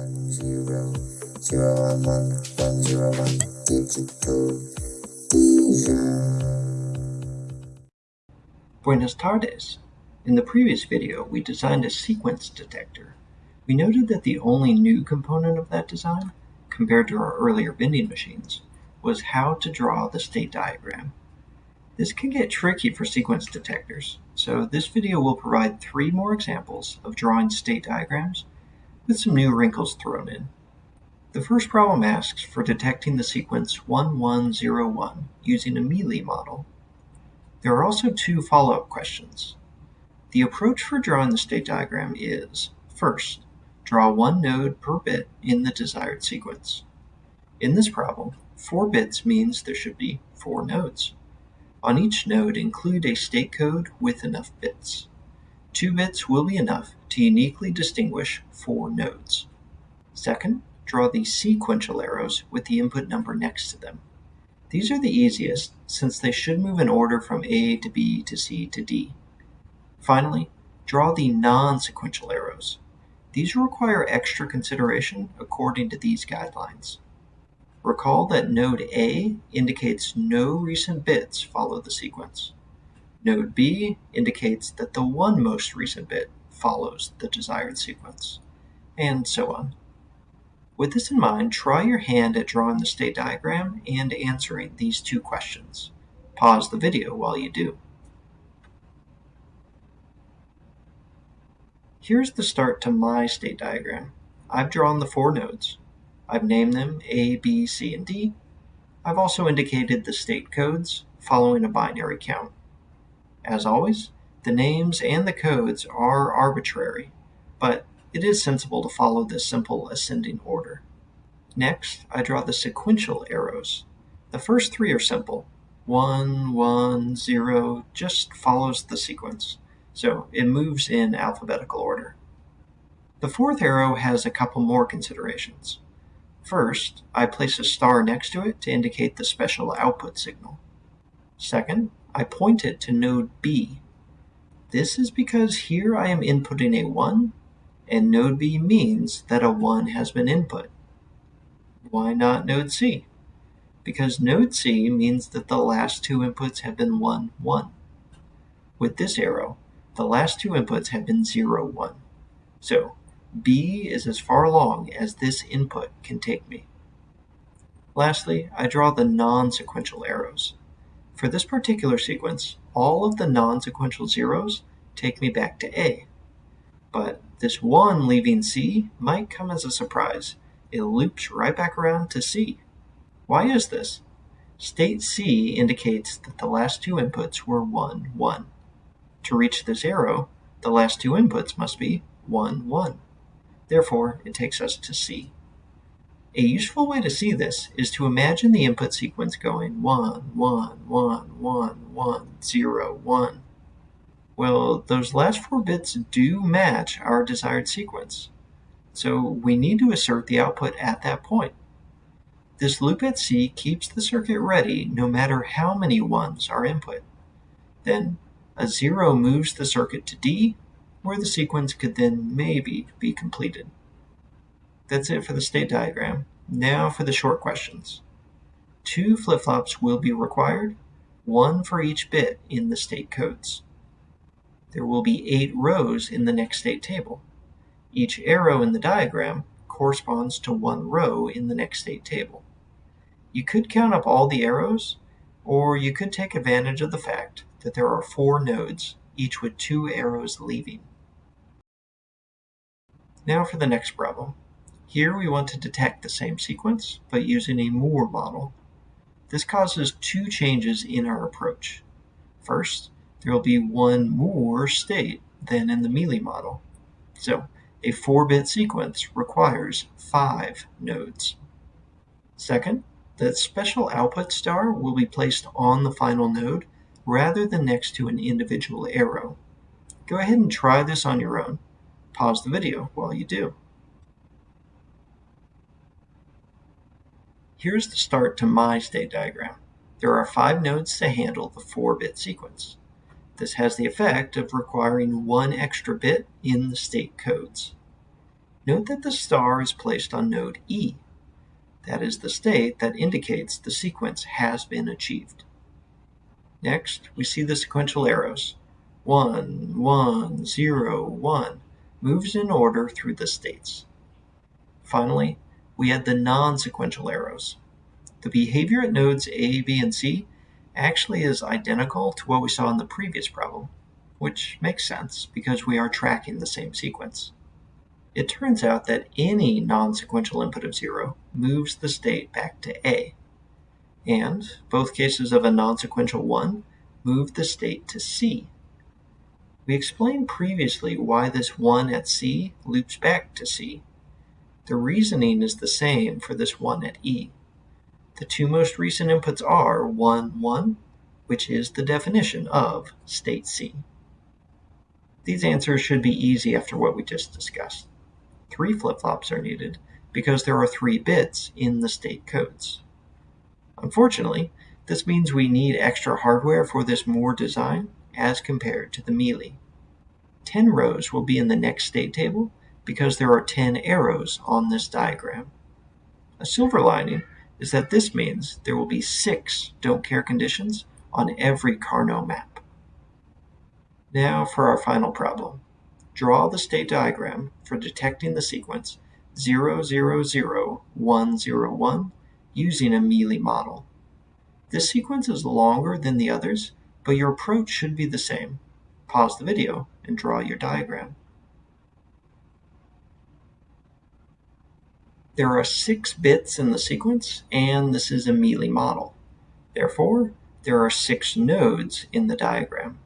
one zero zero one one one zero one digital Buenos tardes. In the previous video, we designed a sequence detector. We noted that the only new component of that design, compared to our earlier vending machines, was how to draw the state diagram. This can get tricky for sequence detectors, so this video will provide three more examples of drawing state diagrams with some new wrinkles thrown in. The first problem asks for detecting the sequence 1101 using a Mealy model. There are also two follow-up questions. The approach for drawing the state diagram is, first, draw one node per bit in the desired sequence. In this problem, four bits means there should be four nodes. On each node include a state code with enough bits. Two bits will be enough to uniquely distinguish four nodes. Second, draw the sequential arrows with the input number next to them. These are the easiest since they should move in order from A to B to C to D. Finally, draw the non-sequential arrows. These require extra consideration according to these guidelines. Recall that node A indicates no recent bits follow the sequence. Node B indicates that the one most recent bit follows the desired sequence, and so on. With this in mind, try your hand at drawing the state diagram and answering these two questions. Pause the video while you do. Here's the start to my state diagram. I've drawn the four nodes. I've named them A, B, C, and D. I've also indicated the state codes following a binary count. As always, the names and the codes are arbitrary, but it is sensible to follow this simple ascending order. Next, I draw the sequential arrows. The first three are simple. 1, 1, 0 just follows the sequence, so it moves in alphabetical order. The fourth arrow has a couple more considerations. First, I place a star next to it to indicate the special output signal. Second, I point it to node B. This is because here I am inputting a 1, and node B means that a 1 has been input. Why not node C? Because node C means that the last two inputs have been 1, 1. With this arrow, the last two inputs have been 0, 1. So B is as far along as this input can take me. Lastly, I draw the non-sequential arrows. For this particular sequence, all of the non-sequential zeros take me back to A. But this 1 leaving C might come as a surprise. It loops right back around to C. Why is this? State C indicates that the last two inputs were 1, 1. To reach this arrow, the last two inputs must be 1, 1. Therefore, it takes us to C. A useful way to see this is to imagine the input sequence going 1, 1, 1, 1, 1, 0, 1. Well, those last four bits do match our desired sequence, so we need to assert the output at that point. This loop at C keeps the circuit ready no matter how many 1s are input. Then, a 0 moves the circuit to D, where the sequence could then maybe be completed. That's it for the state diagram. Now for the short questions. Two flip-flops will be required, one for each bit in the state codes. There will be eight rows in the next state table. Each arrow in the diagram corresponds to one row in the next state table. You could count up all the arrows, or you could take advantage of the fact that there are four nodes, each with two arrows leaving. Now for the next problem. Here we want to detect the same sequence, but using a Moore model. This causes two changes in our approach. First, there will be one more state than in the Mealy model. So, a 4-bit sequence requires 5 nodes. Second, the special output star will be placed on the final node rather than next to an individual arrow. Go ahead and try this on your own. Pause the video while you do. Here's the start to my state diagram. There are five nodes to handle the 4-bit sequence. This has the effect of requiring one extra bit in the state codes. Note that the star is placed on node E. That is the state that indicates the sequence has been achieved. Next, we see the sequential arrows. 1, 1, 0, 1 moves in order through the states. Finally, we add the non-sequential arrows. The behavior at nodes A, B, and C actually is identical to what we saw in the previous problem, which makes sense because we are tracking the same sequence. It turns out that any non-sequential input of 0 moves the state back to A, and both cases of a non-sequential 1 move the state to C. We explained previously why this 1 at C loops back to C. The reasoning is the same for this 1 at E. The two most recent inputs are 1, 1, which is the definition of state C. These answers should be easy after what we just discussed. Three flip-flops are needed because there are three bits in the state codes. Unfortunately, this means we need extra hardware for this Moore design as compared to the Mealy. 10 rows will be in the next state table because there are 10 arrows on this diagram. A silver lining is that this means there will be six don't care conditions on every Karnaugh map. Now for our final problem. Draw the state diagram for detecting the sequence 000101 using a Mealy model. This sequence is longer than the others, but your approach should be the same. Pause the video and draw your diagram. There are six bits in the sequence, and this is a Mealy model. Therefore, there are six nodes in the diagram.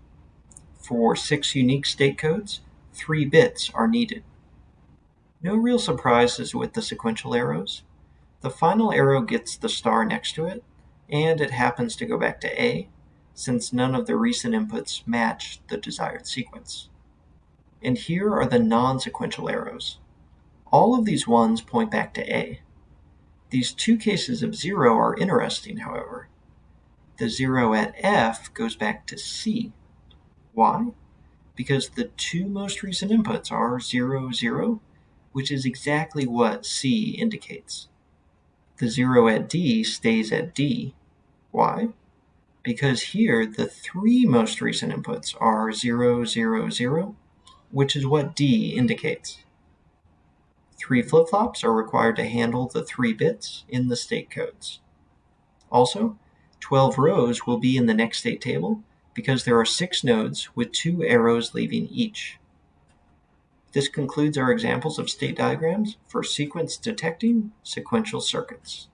For six unique state codes, three bits are needed. No real surprises with the sequential arrows. The final arrow gets the star next to it, and it happens to go back to A, since none of the recent inputs match the desired sequence. And here are the non-sequential arrows. All of these ones point back to A. These two cases of 0 are interesting, however. The 0 at F goes back to C. Why? Because the two most recent inputs are 0, 0, which is exactly what C indicates. The 0 at D stays at D. Why? Because here the three most recent inputs are 0, 0, 0, which is what D indicates. Three flip-flops are required to handle the three bits in the state codes. Also, 12 rows will be in the next state table because there are six nodes with two arrows leaving each. This concludes our examples of state diagrams for sequence detecting sequential circuits.